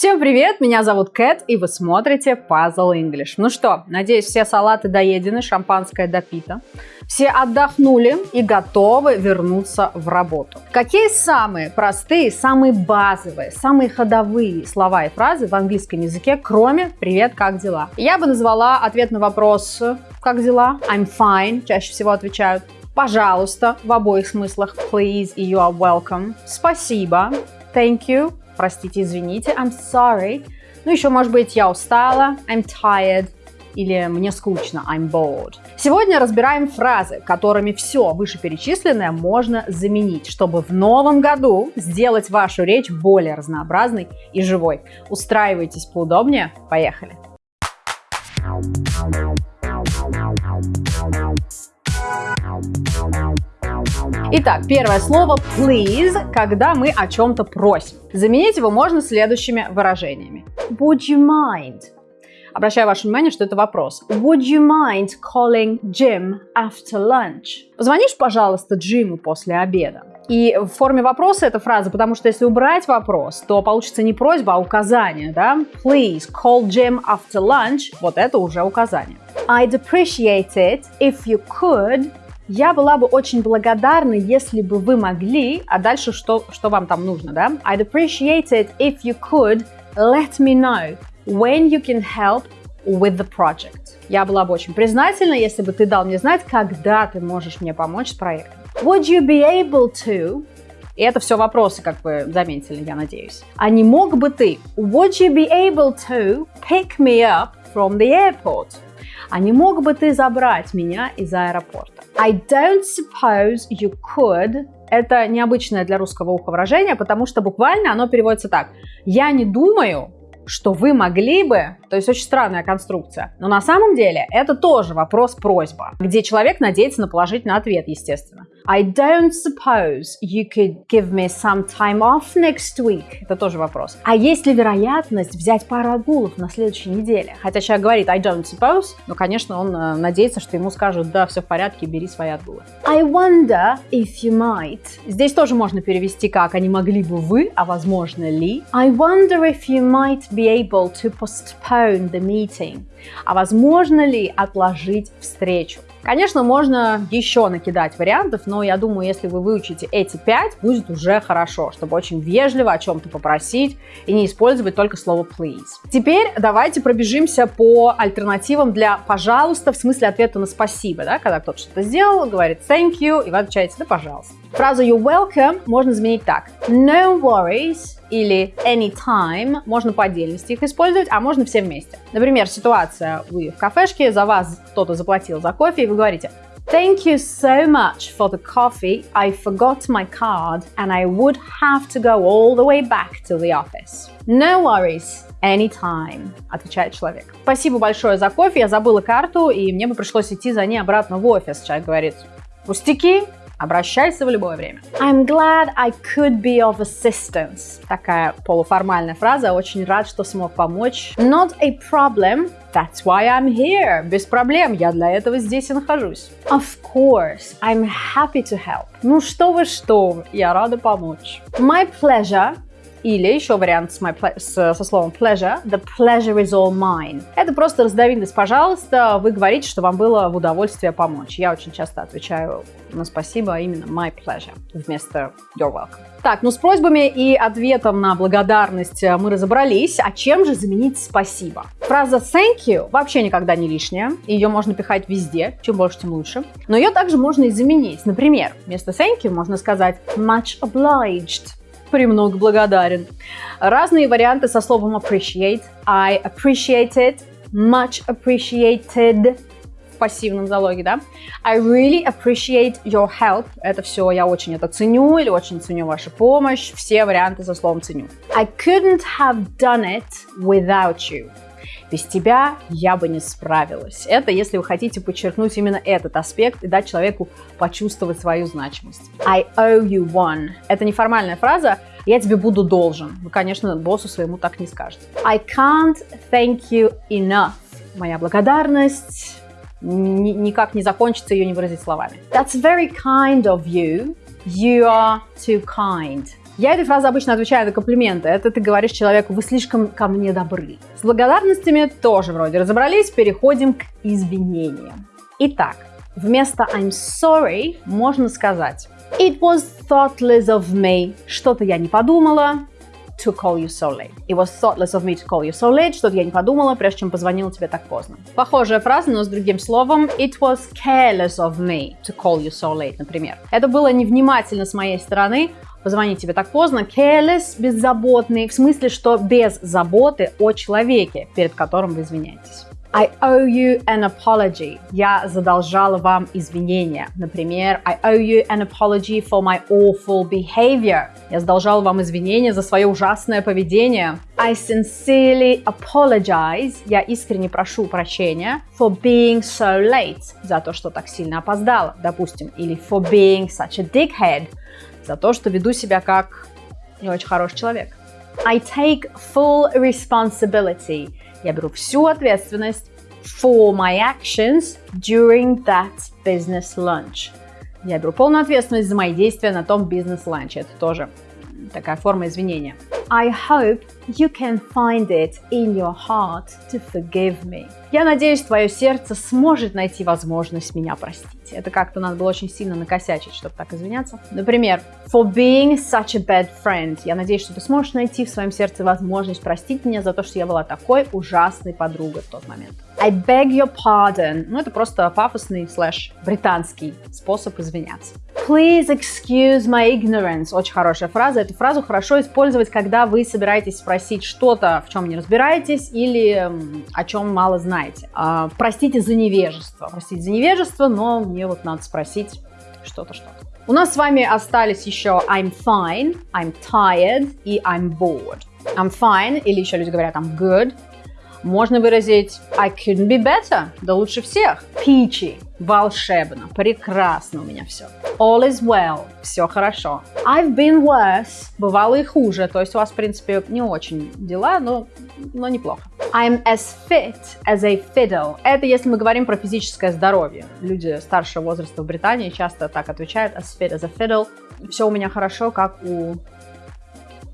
Всем привет, меня зовут Кэт, и вы смотрите Puzzle English. Ну что, надеюсь, все салаты доедены, шампанское допито. Все отдохнули и готовы вернуться в работу. Какие самые простые, самые базовые, самые ходовые слова и фразы в английском языке, кроме «Привет, как дела?» Я бы назвала ответ на вопрос «Как дела?» I'm fine, чаще всего отвечают. Пожалуйста, в обоих смыслах. Please и you are welcome. Спасибо. Thank you простите, извините, I'm sorry. Ну, еще, может быть, я устала, I'm tired, или мне скучно, I'm bored. Сегодня разбираем фразы, которыми все вышеперечисленное можно заменить, чтобы в новом году сделать вашу речь более разнообразной и живой. Устраивайтесь поудобнее, поехали! Итак, первое слово please, когда мы о чем-то просим. Заменить его можно следующими выражениями. Would you mind? Обращаю ваше внимание, что это вопрос. Would you mind calling Jim after lunch? Позвонишь, пожалуйста, Джиму после обеда. И в форме вопроса эта фраза, потому что если убрать вопрос, то получится не просьба, а указание, да? Please call Jim after lunch. Вот это уже указание. I'd appreciate it if you could я была бы очень благодарна, если бы вы могли, а дальше что, что вам там нужно, да? I'd appreciate it if you could let me know when you can help with the project. Я была бы очень признательна, если бы ты дал мне знать, когда ты можешь мне помочь с проектом. Would you be able to и это все вопросы, как вы заметили, я надеюсь. А не мог бы ты? Would you be able to pick me up from the airport? А не мог бы ты забрать меня из аэропорта? I don't suppose you could. Это необычное для русского уха выражение, потому что буквально оно переводится так. Я не думаю, что вы могли бы, то есть очень странная конструкция. Но на самом деле это тоже вопрос-просьба, где человек надеется на положительный ответ, естественно. I don't suppose you could give me some time off next week. Это тоже вопрос. А есть ли вероятность взять пару отгулов на следующей неделе? Хотя человек говорит I don't suppose, но, конечно, он э, надеется, что ему скажут, да, все в порядке, бери свои отгулы. I wonder if you might. Здесь тоже можно перевести как, а не могли бы вы, а возможно ли. I wonder if you might be able to postpone the meeting. А возможно ли отложить встречу? Конечно, можно еще накидать вариантов, но я думаю, если вы выучите эти пять, будет уже хорошо, чтобы очень вежливо о чем-то попросить и не использовать только слово please. Теперь давайте пробежимся по альтернативам для пожалуйста в смысле ответа на спасибо, да, когда кто-то что-то сделал, говорит thank you, и вы отвечаете да пожалуйста. Фразу you're welcome можно заменить так. No worries или anytime можно по отдельности их использовать, а можно все вместе. Например, ситуация, вы в кафешке, за вас кто-то заплатил за кофе, и вы говорите Thank you so much for the coffee. I forgot my card and I would have to go all the way back to the office. No worries. Anytime, отвечает человек. Спасибо большое за кофе, я забыла карту, и мне бы пришлось идти за ней обратно в офис. Человек говорит, пустяки, Обращайся в любое время. I'm glad I could be of assistance. Такая полуформальная фраза. Очень рад, что смог помочь. Not a problem. That's why I'm here. Без проблем. Я для этого здесь и нахожусь. Of course. I'm happy to help. Ну что вы, что вы. Я рада помочь. My pleasure. Или еще вариант с, my с, со словом pleasure. The pleasure is all mine. Это просто разновидность «пожалуйста». Вы говорите, что вам было в удовольствие помочь. Я очень часто отвечаю на спасибо, а именно my pleasure вместо you're welcome. Так, ну с просьбами и ответом на благодарность мы разобрались. А чем же заменить спасибо? Фраза thank you вообще никогда не лишняя. Ее можно пихать везде, чем больше, тем лучше. Но ее также можно и заменить. Например, вместо thank you можно сказать much obliged премного благодарен. Разные варианты со словом appreciate. I appreciate it, much appreciated в пассивном залоге, да. I really appreciate your help. Это все я очень это ценю или очень ценю вашу помощь. Все варианты со словом ценю. I couldn't have done it without you. Без тебя я бы не справилась. Это если вы хотите подчеркнуть именно этот аспект и дать человеку почувствовать свою значимость. I owe you one. Это неформальная фраза, я тебе буду должен. Вы, конечно, боссу своему так не скажете. I can't thank you enough. Моя благодарность никак не закончится, ее не выразить словами. That's very kind of you. You are too kind. Я этой фразой обычно отвечаю на комплименты. Это ты говоришь человеку, вы слишком ко мне добры. С благодарностями тоже вроде разобрались, переходим к извинениям. Итак, вместо I'm sorry можно сказать It was thoughtless of me. Что-то я не подумала to call you so late. It was thoughtless of me to call you so late. Что-то я не подумала, прежде чем позвонила тебе так поздно. Похожая фраза, но с другим словом. It was careless of me to call you so late, например. Это было невнимательно с моей стороны позвонить тебе так поздно. Careless – беззаботный, в смысле, что без заботы о человеке, перед которым вы извиняетесь. I owe you an apology. Я задолжала вам извинения. Например, I owe you an apology for my awful behavior. Я задолжала вам извинения за свое ужасное поведение. I sincerely apologize. Я искренне прошу прощения for being so late. За то, что так сильно опоздала, допустим. Или for being such a dickhead. За то, что веду себя как не очень хороший человек. I take full responsibility. Я беру всю ответственность for my actions during that business lunch. Я беру полную ответственность за мои действия на том бизнес-ланче. Это тоже такая форма извинения. I hope you can find it in your heart to forgive me. Я надеюсь, твое сердце сможет найти возможность меня простить. Это как-то надо было очень сильно накосячить, чтобы так извиняться. Например, for being such a bad friend. Я надеюсь, что ты сможешь найти в своем сердце возможность простить меня за то, что я была такой ужасной подругой в тот момент. I beg your pardon. Ну, это просто пафосный слэш британский способ извиняться. Please excuse my ignorance. Очень хорошая фраза. Эту фразу хорошо использовать, когда вы собираетесь спросить что-то, в чем не разбираетесь или о чем мало знаете. А, простите за невежество. Простите за невежество, но мне вот надо спросить что-то, что-то. У нас с вами остались еще I'm fine, I'm tired и I'm bored. I'm fine, или еще люди говорят I'm good, можно выразить I couldn't be better, да лучше всех. Peachy, волшебно, прекрасно у меня все. All is well, все хорошо. I've been worse, бывало и хуже, то есть у вас, в принципе, не очень дела, но, но неплохо. I'm as fit as a fiddle. Это если мы говорим про физическое здоровье. Люди старшего возраста в Британии часто так отвечают, as fit as a fiddle. Все у меня хорошо, как у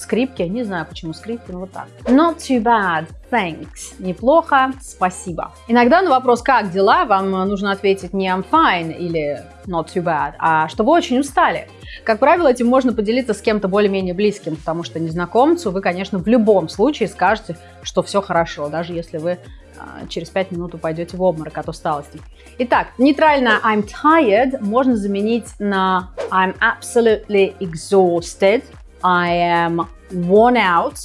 скрипки. Не знаю, почему скрипки, но вот так. Not too bad, thanks. Неплохо, спасибо. Иногда на вопрос «как дела?» вам нужно ответить не I'm fine или not too bad, а что вы очень устали. Как правило, этим можно поделиться с кем-то более-менее близким, потому что незнакомцу вы, конечно, в любом случае скажете, что все хорошо, даже если вы а, через 5 минут упадете в обморок от усталости. Итак, нейтрально I'm tired можно заменить на I'm absolutely exhausted – I am worn out.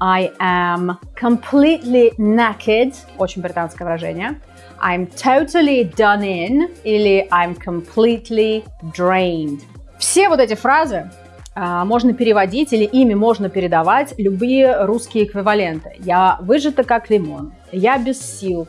I am completely naked. Очень британское выражение. I'm totally done in или I'm completely drained. Все вот эти фразы а, можно переводить или ими можно передавать любые русские эквиваленты. Я выжата как лимон. Я без сил.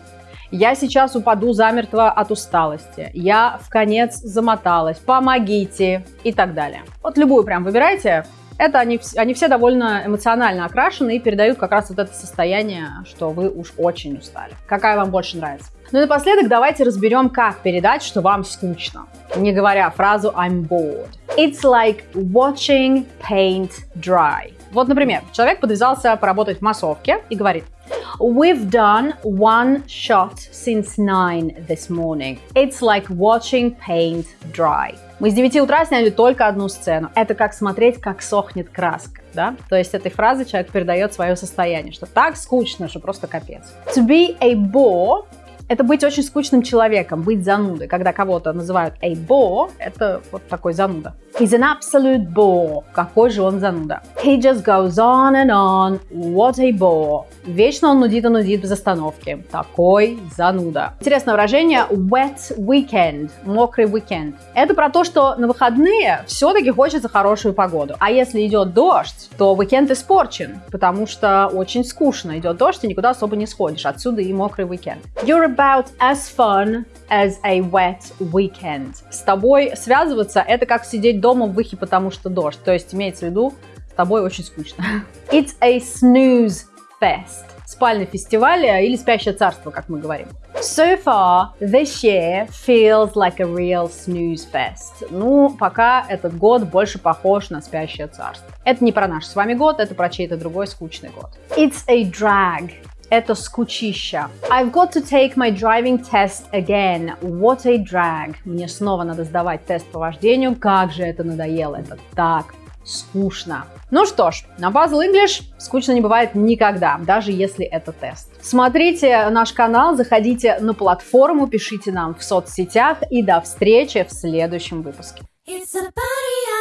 Я сейчас упаду замертво от усталости. Я в конец замоталась. Помогите и так далее. Вот любую прям выбирайте это они, они все довольно эмоционально окрашены и передают как раз вот это состояние, что вы уж очень устали. Какая вам больше нравится? Ну и напоследок давайте разберем, как передать, что вам скучно, не говоря фразу I'm bored. It's like watching paint dry. Вот, например, человек подвязался поработать в массовке и говорит We've done one shot since nine this morning. It's like watching paint dry. Мы с 9 утра сняли только одну сцену. Это как смотреть, как сохнет краска. Да? То есть этой фразой человек передает свое состояние, что так скучно, что просто капец. To be a bore это быть очень скучным человеком, быть занудой. Когда кого-то называют a bore, это вот такой зануда. He's an absolute bore. Какой же он зануда. He just goes on and on. What a bore. Вечно он нудит и нудит без остановки. Такой зануда. Интересное выражение wet weekend. Мокрый weekend. Это про то, что на выходные все-таки хочется хорошую погоду. А если идет дождь, то weekend испорчен, потому что очень скучно. Идет дождь и никуда особо не сходишь. Отсюда и мокрый weekend. You're about as fun as a wet weekend. С тобой связываться – это как сидеть дома в выхе, потому что дождь. То есть имеется в виду, с тобой очень скучно. It's a snooze fest. Спальный фестиваль или спящее царство, как мы говорим. So far, this year feels like a real snooze fest. Ну, пока этот год больше похож на спящее царство. Это не про наш с вами год, это про чей-то другой скучный год. It's a drag. Это скучища. I've got to take my driving test again. What a drag. Мне снова надо сдавать тест по вождению. Как же это надоело. Это так скучно. Ну что ж, на Puzzle English скучно не бывает никогда, даже если это тест. Смотрите наш канал, заходите на платформу, пишите нам в соцсетях и до встречи в следующем выпуске. It's a.